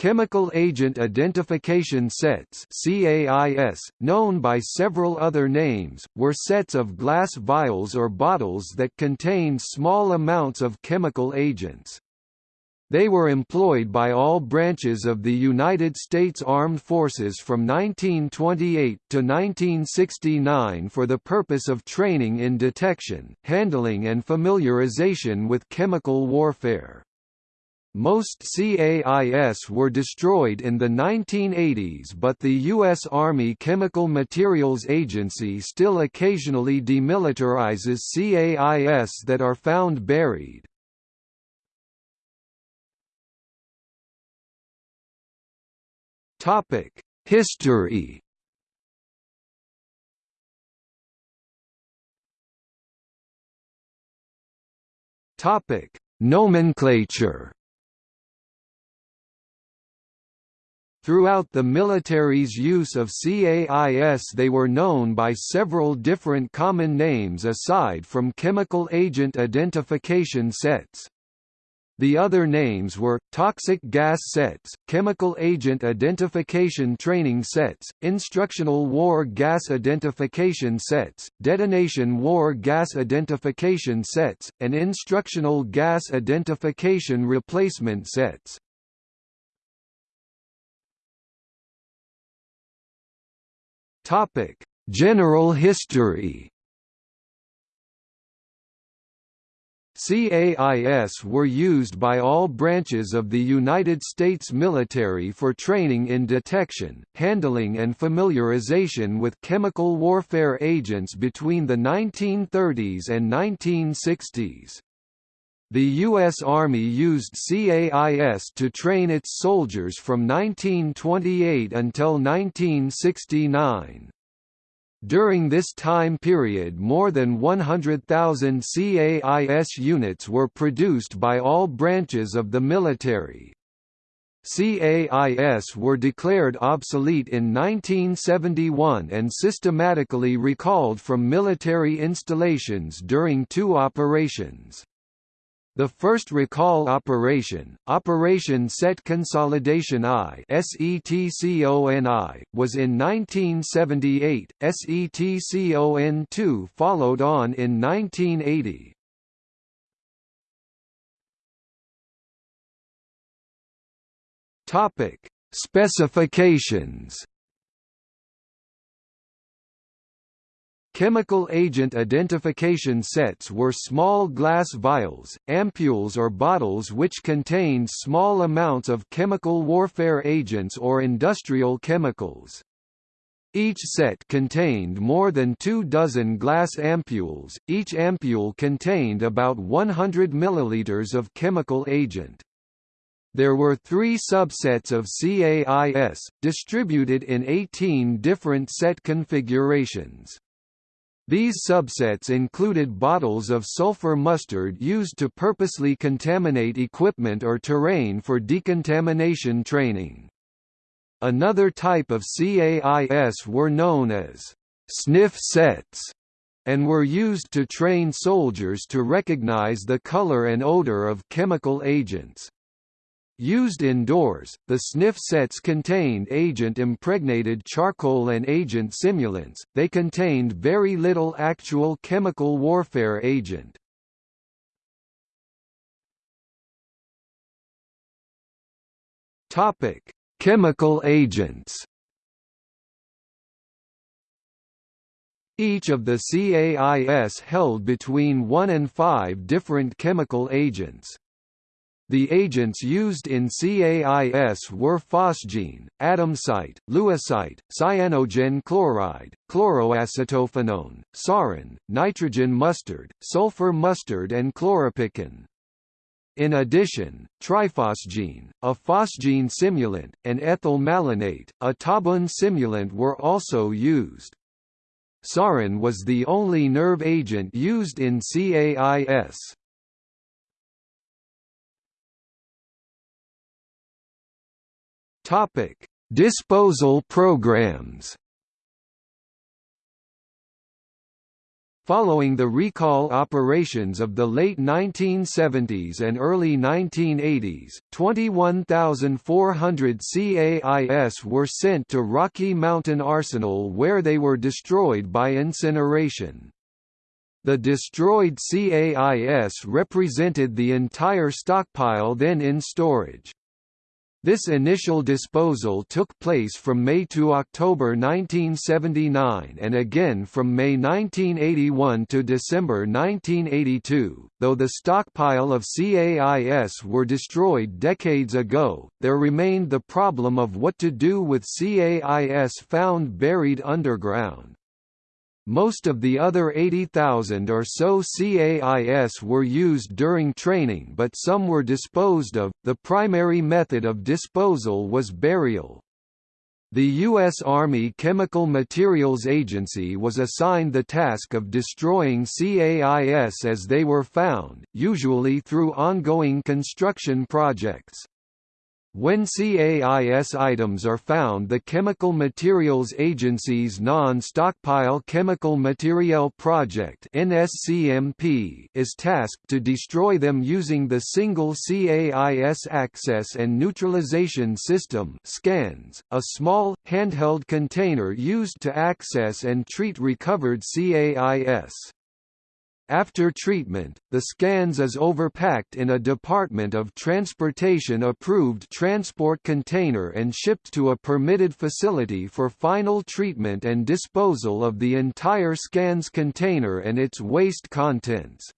Chemical Agent Identification Sets CAIS, known by several other names, were sets of glass vials or bottles that contained small amounts of chemical agents. They were employed by all branches of the United States Armed Forces from 1928 to 1969 for the purpose of training in detection, handling and familiarization with chemical warfare. Most CAIS were destroyed in the 1980s but the U.S. Army Chemical Materials Agency still occasionally demilitarizes CAIS that are found buried. History Nomenclature Throughout the military's use of CAIS they were known by several different common names aside from chemical agent identification sets. The other names were, toxic gas sets, chemical agent identification training sets, instructional war gas identification sets, detonation war gas identification sets, and instructional gas identification replacement sets. Topic: General history. CAIS were used by all branches of the United States military for training in detection, handling and familiarization with chemical warfare agents between the 1930s and 1960s. The U.S. Army used CAIS to train its soldiers from 1928 until 1969. During this time period more than 100,000 CAIS units were produced by all branches of the military. CAIS were declared obsolete in 1971 and systematically recalled from military installations during two operations. The first recall operation, Operation Set Consolidation I was in 1978, SETCON2 followed on in 1980. Specifications Chemical agent identification sets were small glass vials, ampules or bottles which contained small amounts of chemical warfare agents or industrial chemicals. Each set contained more than two dozen glass ampules, each ampule contained about 100 milliliters of chemical agent. There were three subsets of CAIS, distributed in 18 different set configurations. These subsets included bottles of sulfur mustard used to purposely contaminate equipment or terrain for decontamination training. Another type of CAIS were known as sniff sets and were used to train soldiers to recognize the color and odor of chemical agents. Used indoors, the sniff sets contained agent-impregnated charcoal and agent simulants, they contained very little actual chemical warfare agent. Chemical agents Each of the CAIS held between one and five different chemical agents. The agents used in CAIS were phosgene, adamsite, lewisite, cyanogen chloride, chloroacetophenone, sarin, nitrogen mustard, sulfur mustard and chloropicrin. In addition, triphosgene, a phosgene simulant, and ethyl malonate, a tabun simulant were also used. Sarin was the only nerve agent used in CAIS. Topic: Disposal programs. Following the recall operations of the late 1970s and early 1980s, 21,400 CAIS were sent to Rocky Mountain Arsenal where they were destroyed by incineration. The destroyed CAIS represented the entire stockpile then in storage. This initial disposal took place from May to October 1979 and again from May 1981 to December 1982. Though the stockpile of CAIS were destroyed decades ago, there remained the problem of what to do with CAIS found buried underground. Most of the other 80,000 or so CAIS were used during training but some were disposed of. The primary method of disposal was burial. The U.S. Army Chemical Materials Agency was assigned the task of destroying CAIS as they were found, usually through ongoing construction projects. When CAIS items are found the Chemical Materials Agency's Non-Stockpile Chemical Materiel Project is tasked to destroy them using the Single CAIS Access and Neutralization System SCANS, a small, handheld container used to access and treat recovered CAIS. After treatment, the scans is overpacked in a Department of Transportation approved transport container and shipped to a permitted facility for final treatment and disposal of the entire scans container and its waste contents.